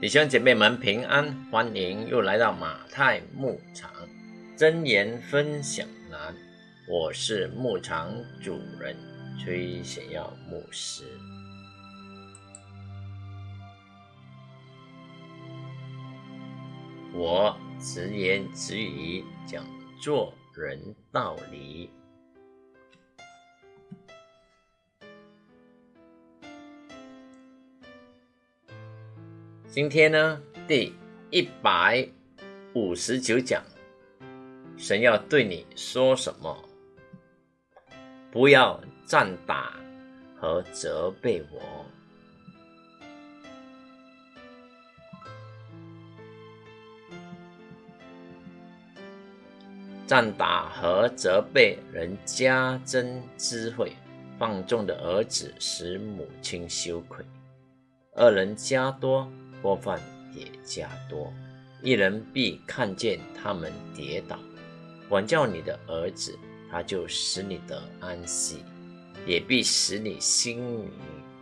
弟兄姐妹们平安，欢迎又来到马太牧场真言分享栏。我是牧场主人崔显耀牧师。我直言直语讲做人道理。今天呢，第一百五十九讲，神要对你说什么？不要赞打和责备我。赞打和责备人加增智慧，放纵的儿子使母亲羞愧，二人加多。过犯也加多，一人必看见他们跌倒，管教你的儿子，他就使你得安息，也必使你心里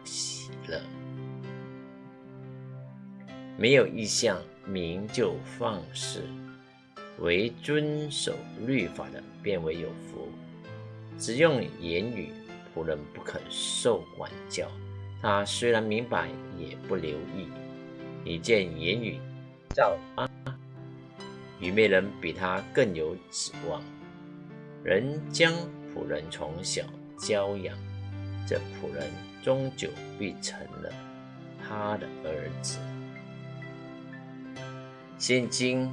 喜乐。没有意向，民就放肆；唯遵守律法的，便为有福。只用言语，仆人不肯受管教，他虽然明白，也不留意。你见言语造啊，愚昧人比他更有指望。人将仆人从小教养，这仆人终究必成了他的儿子。现今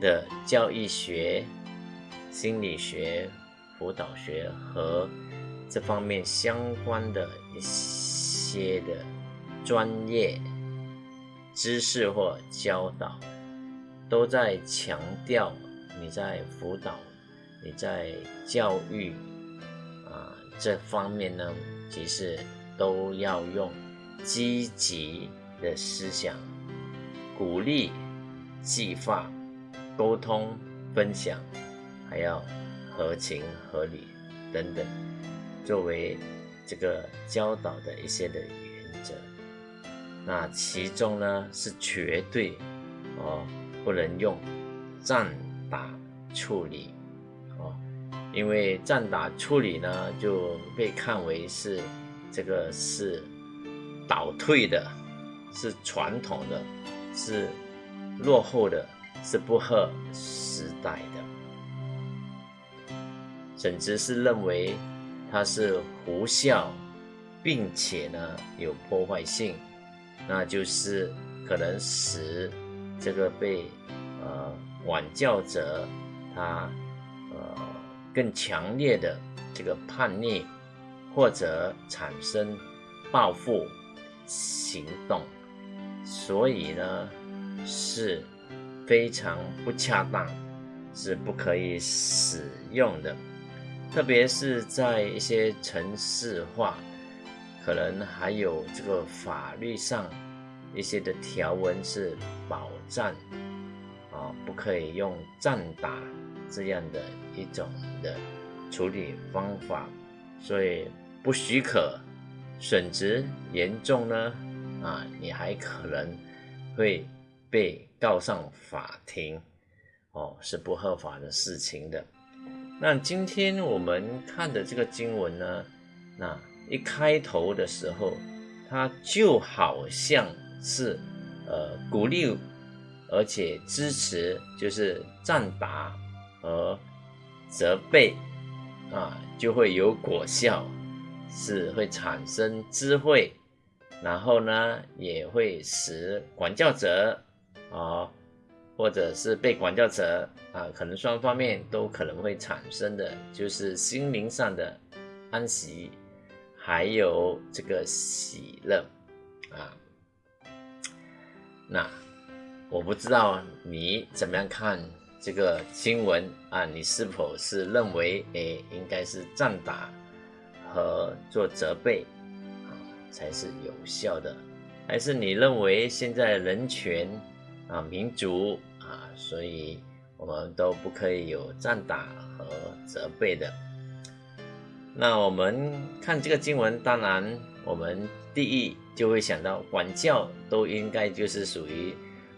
的教育学、心理学、辅导学和这方面相关的一些的。专业知识或教导，都在强调你在辅导、你在教育啊这方面呢，其实都要用积极的思想，鼓励、激发、沟通、分享，还要合情合理等等，作为这个教导的一些的原则。那其中呢是绝对哦不能用战打处理哦，因为战打处理呢就被看为是这个是倒退的，是传统的，是落后的，是不合时代的，甚至是认为它是无效，并且呢有破坏性。那就是可能使这个被呃管教者他呃更强烈的这个叛逆，或者产生报复行动，所以呢是非常不恰当，是不可以使用的，特别是在一些城市化。可能还有这个法律上一些的条文是保障啊，不可以用战打这样的一种的处理方法，所以不许可，损失严重呢啊，你还可能会被告上法庭哦，是不合法的事情的。那今天我们看的这个经文呢，那。一开头的时候，他就好像是呃鼓励，而且支持，就是赞拔和责备啊，就会有果效，是会产生智慧，然后呢，也会使管教者啊，或者是被管教者啊，可能双方面都可能会产生的，就是心灵上的安息。还有这个喜乐啊，那我不知道你怎么样看这个经文啊？你是否是认为诶应该是赞打和做责备啊才是有效的，还是你认为现在人权啊民主啊，所以我们都不可以有赞打和责备的？那我们看这个经文，当然我们第一就会想到管教都应该就是属于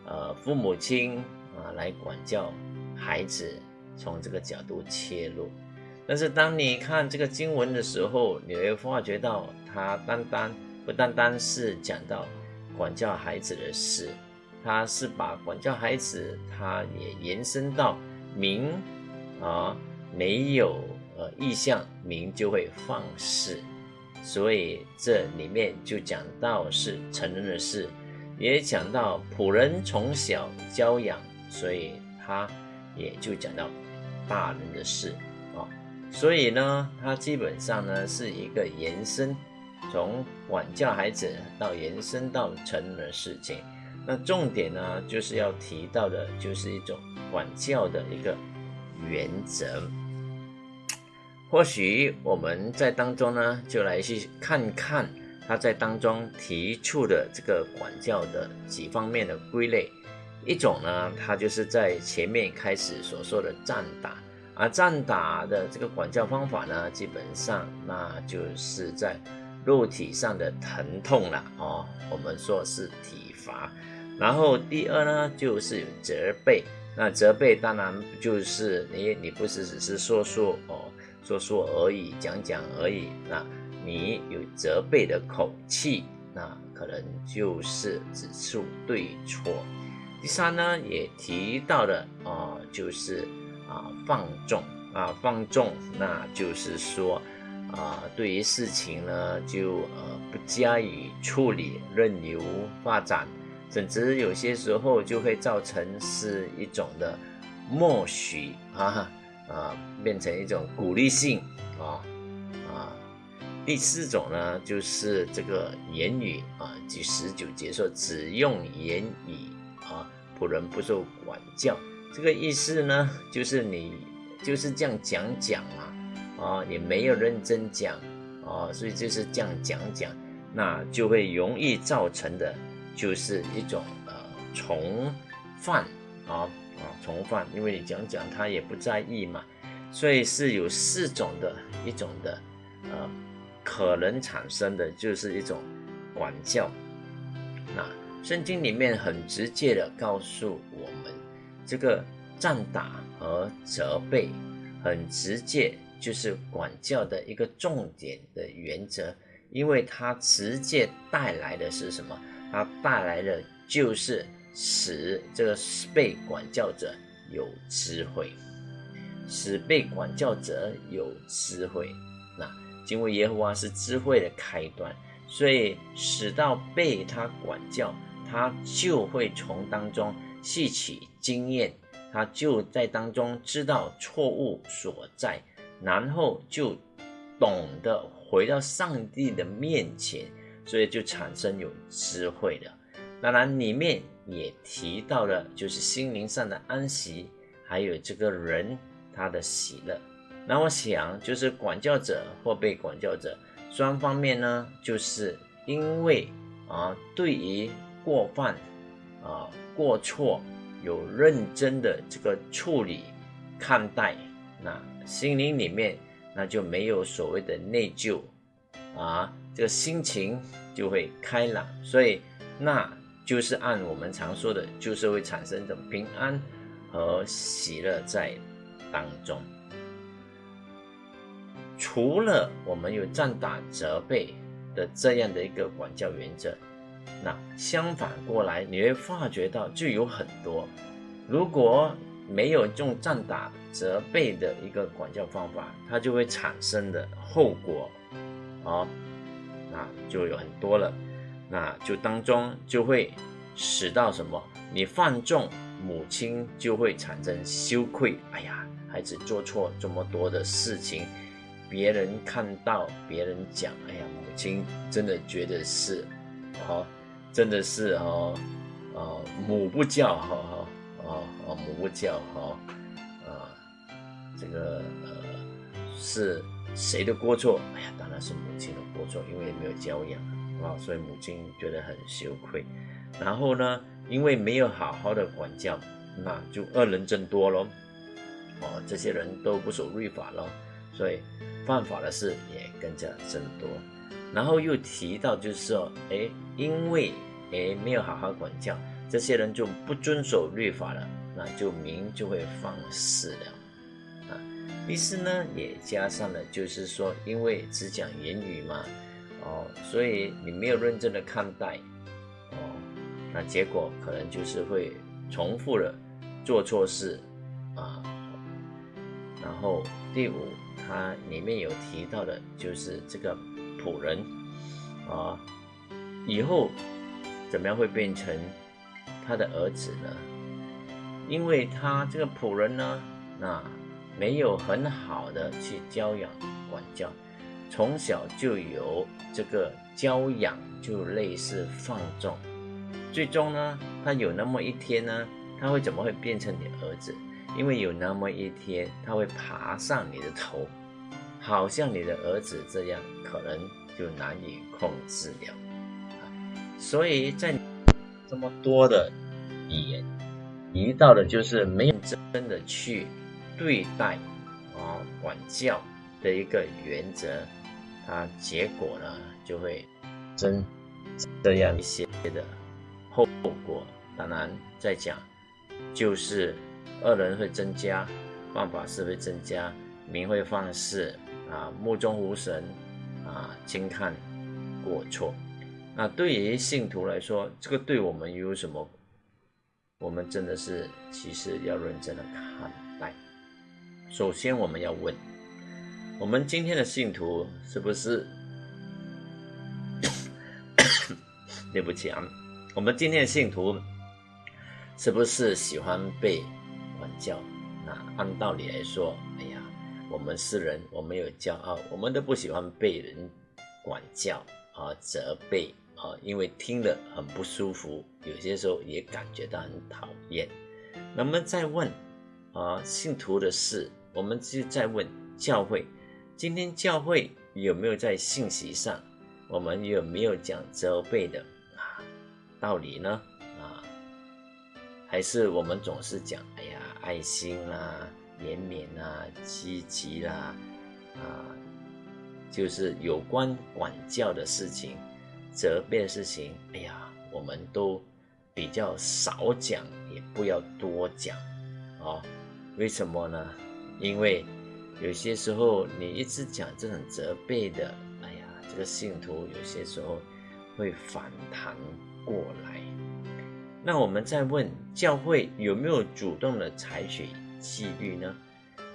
呃父母亲啊来管教孩子，从这个角度切入。但是当你看这个经文的时候，你会发觉到它单单不单单是讲到管教孩子的事，它是把管教孩子，它也延伸到民啊没有呃意向，民就会放肆。所以这里面就讲到是成人的事，也讲到仆人从小教养，所以他也就讲到大人的事啊。所以呢，他基本上呢是一个延伸，从管教孩子到延伸到成人的事情。那重点呢就是要提到的，就是一种管教的一个原则。或许我们在当中呢，就来去看看他在当中提出的这个管教的几方面的归类。一种呢，他就是在前面开始所说的战打，而战打的这个管教方法呢，基本上那就是在肉体上的疼痛了哦，我们说是体罚。然后第二呢，就是责备。那责备当然就是你，你不是只是说说哦。说说而已，讲讲而已。那你有责备的口气，那可能就是指出对错。第三呢，也提到了啊，就是啊放纵啊放纵，那就是说啊，对于事情呢，就呃不加以处理，任由发展，甚至有些时候就会造成是一种的默许啊。啊，变成一种鼓励性啊啊。第四种呢，就是这个言语啊，第十九节说只用言语啊，仆人不受管教。这个意思呢，就是你就是这样讲讲嘛，啊，也没有认真讲啊，所以就是这样讲讲，那就会容易造成的，就是一种呃从犯啊。啊，从犯，因为你讲讲他也不在意嘛，所以是有四种的一种的，呃，可能产生的就是一种管教。那圣经里面很直接的告诉我们，这个战打和责备，很直接就是管教的一个重点的原则，因为它直接带来的是什么？它带来的就是。使这个被管教者有智慧，使被管教者有智慧。那敬畏耶和华是智慧的开端，所以使到被他管教，他就会从当中吸取经验，他就在当中知道错误所在，然后就懂得回到上帝的面前，所以就产生有智慧的。当然里面。也提到了，就是心灵上的安息，还有这个人他的喜乐。那我想，就是管教者或被管教者双方面呢，就是因为啊，对于过犯啊、过错有认真的这个处理看待，那心灵里面那就没有所谓的内疚啊，这个心情就会开朗，所以那。就是按我们常说的，就是会产生一种平安和喜乐在当中。除了我们有战打责备的这样的一个管教原则，那相反过来，你会发觉到就有很多，如果没有用战打责备的一个管教方法，它就会产生的后果，啊，那就有很多了。那就当中就会使到什么？你犯重，母亲就会产生羞愧。哎呀，孩子做错这么多的事情，别人看到，别人讲，哎呀，母亲真的觉得是，哦，真的是哦，哦，母不教，哈哈，哦哦，母不教，哈，啊，这个呃，是谁的过错？哎呀，当然是母亲的过错，因为没有教养。啊，所以母亲觉得很羞愧，然后呢，因为没有好好的管教，那就恶人增多喽。哦，这些人都不守律法喽，所以犯法的事也更加增多。然后又提到就是说，哎，因为哎没有好好管教，这些人就不遵守律法了，那就民就会放肆了，啊，于是呢也加上了就是说，因为只讲言语嘛，哦，所以你没有认真的看待，哦，那结果可能就是会重复了做错事，啊，然后第五。它里面有提到的，就是这个仆人啊，以后怎么样会变成他的儿子呢？因为他这个仆人呢，那没有很好的去教养管教，从小就有这个教养，就类似放纵，最终呢，他有那么一天呢，他会怎么会变成你儿子？因为有那么一天，他会爬上你的头，好像你的儿子这样，可能就难以控制了。所以在这么多的语言，提到的就是没有真的去对待啊管教的一个原则，它结果呢就会真这样一些的后果。当然，在讲就是。恶人会增加，犯法事会增加，民会放肆啊，目中无神啊，轻看过错。那对于信徒来说，这个对我们有什么？我们真的是其实要认真的看待。首先，我们要问：我们今天的信徒是不是？对不起啊，我们今天的信徒是不是喜欢被？管教，那按道理来说，哎呀，我们是人，我们有骄傲，我们都不喜欢被人管教啊、责备啊，因为听了很不舒服，有些时候也感觉到很讨厌。那么再问啊，信徒的事，我们就再问教会，今天教会有没有在信息上，我们有没有讲责备的啊道理呢？啊，还是我们总是讲，哎呀。爱心啦，怜悯啦，积极啦，啊，就是有关管教的事情、责备的事情，哎呀，我们都比较少讲，也不要多讲，哦，为什么呢？因为有些时候你一直讲这种责备的，哎呀，这个信徒有些时候会反弹过来。那我们再问教会有没有主动的采取纪律呢？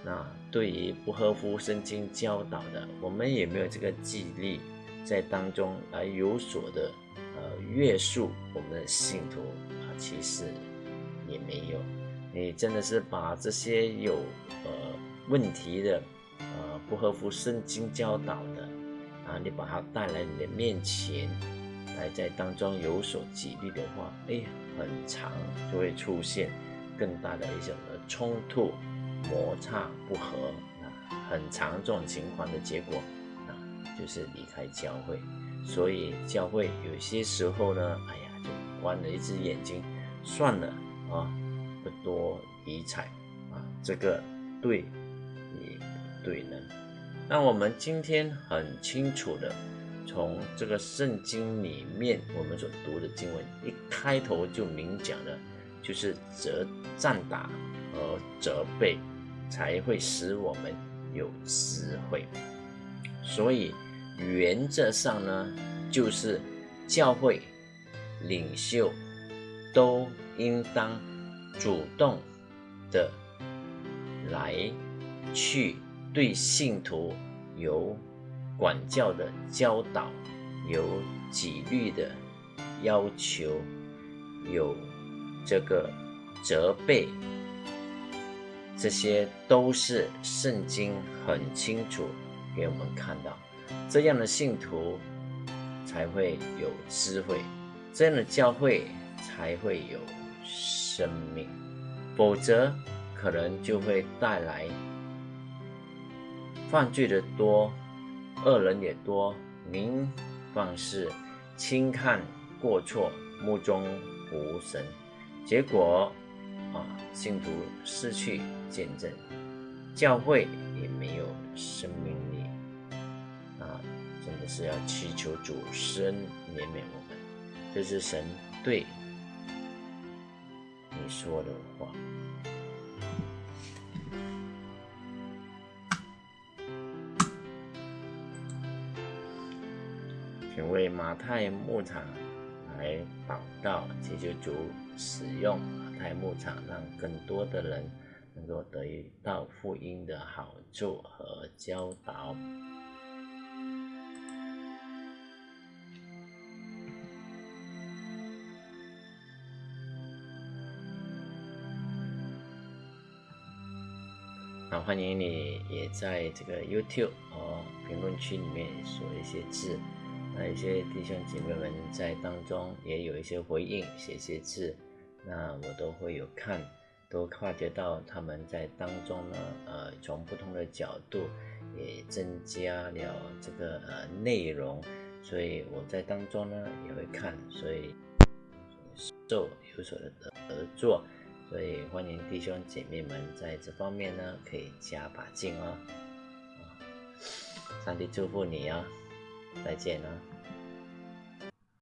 那对于不合乎圣经教导的，我们有没有这个纪律在当中来有所的呃约束我们的信徒啊？其实也没有。你真的是把这些有呃问题的呃不合乎圣经教导的啊，你把它带来你的面前。来在当中有所激励的话，哎，很长就会出现更大的一种的冲突、摩擦、不和。啊很长这种情况的结果，啊，就是离开教会。所以教会有些时候呢，哎呀，就关了一只眼睛，算了啊，不多理睬啊，这个对对呢。那我们今天很清楚的。从这个圣经里面，我们所读的经文一开头就明讲了，就是责战打和责备，才会使我们有智慧。所以原则上呢，就是教会领袖都应当主动的来去对信徒有。管教的教导，有纪律的要求，有这个责备，这些都是圣经很清楚给我们看到。这样的信徒才会有智慧，这样的教会才会有生命，否则可能就会带来犯罪的多。恶人也多，民放肆，轻看过错，目中无神，结果啊，信徒失去见证，教会也没有生命力，啊，真的是要祈求主神怜悯我们，这是神对你说的话。马太牧场来祷告，祈求主使用马太牧场，让更多的人能够得到福音的好处和教导。那欢迎你也在这个 YouTube 和评论区里面说一些字。那一些弟兄姐妹们在当中也有一些回应，写些字，那我都会有看，都发觉到他们在当中呢，呃，从不同的角度也增加了这个呃内容，所以我在当中呢也会看，所以受有所的合作，所以欢迎弟兄姐妹们在这方面呢可以加把劲哦，上帝祝福你啊！再见了。